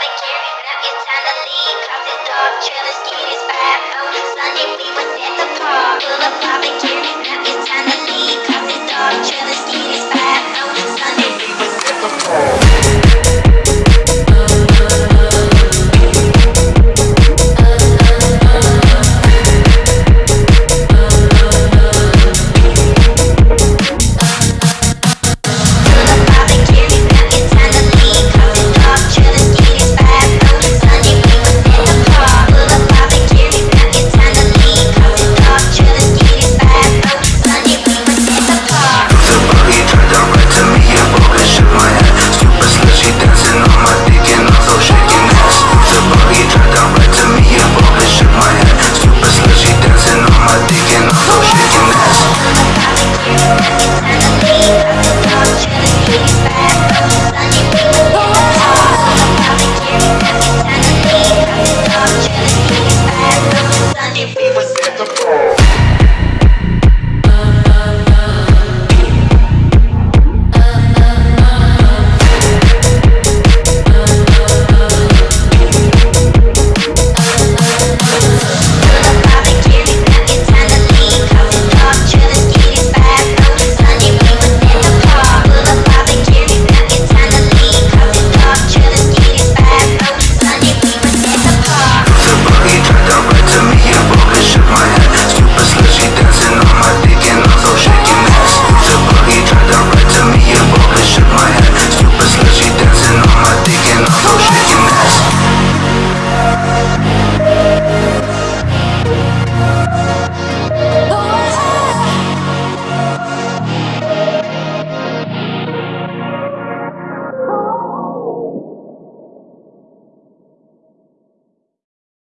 Now it's time to leave, cause it's dark. Trailer's skin Sunday we was at the park. Full of barbecue. Sunday we were set the fall. хороший